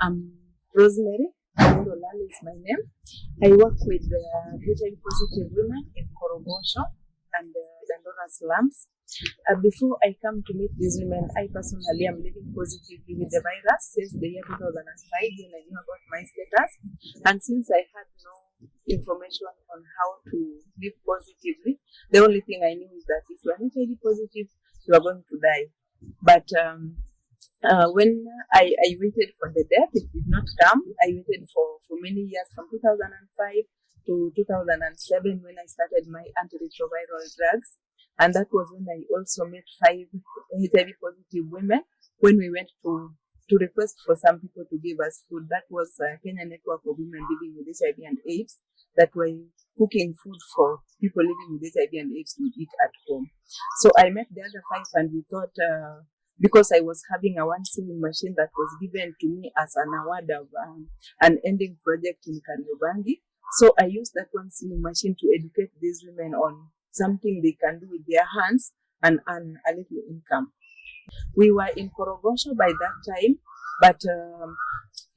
I'm Rosemary. Olale is my name. I work with uh, HIV positive women in Korogocho and uh, Dandora slums. Uh, before I come to meet these women, I personally am living positively with the virus since the year 2005 when I knew about my status. And since I had no information on how to live positively, the only thing I knew is that if you are HIV positive, you are going to die. But um, uh, when I, I waited for the death, it did not come. I waited for, for many years from 2005 to 2007 when I started my antiretroviral drugs. And that was when I also met five HIV positive women when we went to to request for some people to give us food. That was a Kenya Network of Women Living with HIV and AIDS that were cooking food for people living with HIV and AIDS to eat at home. So I met the other five and we thought, uh, because I was having a one sewing machine that was given to me as an award of um, an ending project in Kariobangi. So I used that one sewing machine to educate these women on something they can do with their hands and earn a little income. We were in Korogocho by that time, but um,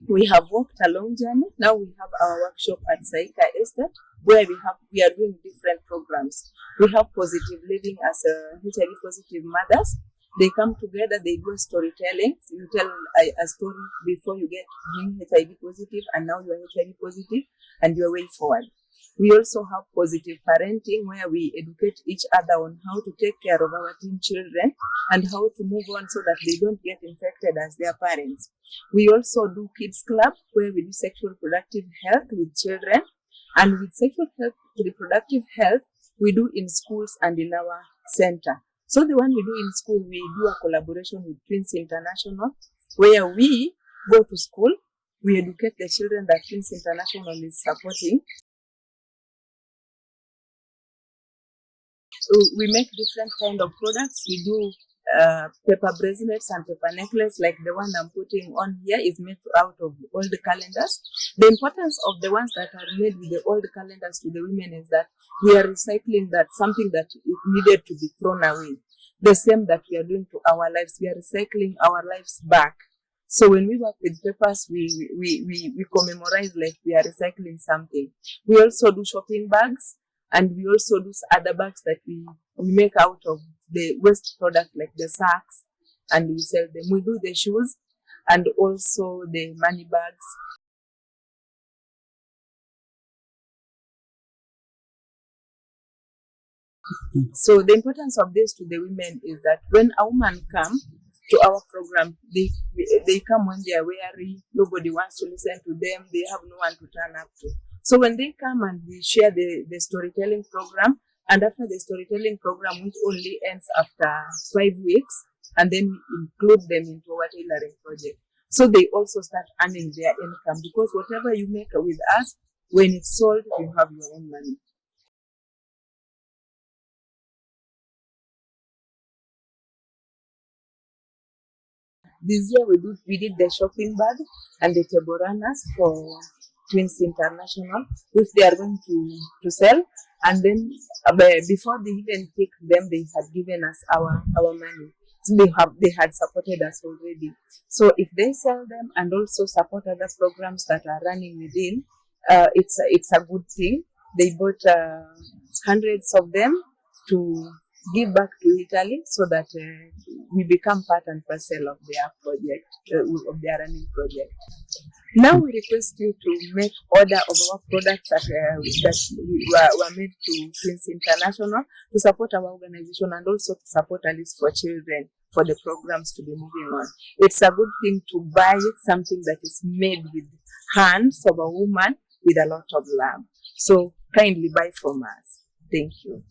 we have walked a long journey. Now we have our workshop at Saika Estate where we have we are doing different programs. We have positive living as a HIV positive mothers. They come together, they do a storytelling. So you tell a, a story before you get being HIV positive and now you are HIV positive and you your way forward. We also have positive parenting where we educate each other on how to take care of our teen children and how to move on so that they don't get infected as their parents. We also do kids club where we do sexual reproductive health with children and with sexual health, reproductive health we do in schools and in our center. So the one we do in school, we do a collaboration with Twins International where we go to school, we educate the children that Twins International is supporting So we make different kind of products. We do uh, paper bracelets and paper necklace like the one I'm putting on here is made out of old calendars. The importance of the ones that are made with the old calendars to the women is that we are recycling that something that needed to be thrown away. The same that we are doing to our lives, we are recycling our lives back. So when we work with papers, we, we, we, we commemorate like we are recycling something. We also do shopping bags and we also do other bags that we, we make out of the waste product like the sacks and we sell them. We do the shoes and also the money bags. So the importance of this to the women is that when a woman come to our program, they they come when they are weary, nobody wants to listen to them, they have no one to turn up to. So when they come and we share the, the storytelling program, and after the storytelling program, which only ends after five weeks, and then we include them into our tailoring project. So they also start earning their income because whatever you make with us, when it's sold, you have your own money. This year we did, we did the shopping bag and the runners for Twins International, which they are going to, to sell. And then uh, before they even take them, they had given us our, our money. So they have they had supported us already. So if they sell them and also support other programs that are running within, uh, it's a, it's a good thing. They bought uh, hundreds of them to give back to Italy so that uh, we become part and parcel of their project, uh, of their running project. Now we request you to make order of our products that, uh, that were, were made to Twins International to support our organization and also to support Alice for Children for the programs to be moving on. It's a good thing to buy something that is made with hands of a woman with a lot of love. So kindly buy from us. Thank you.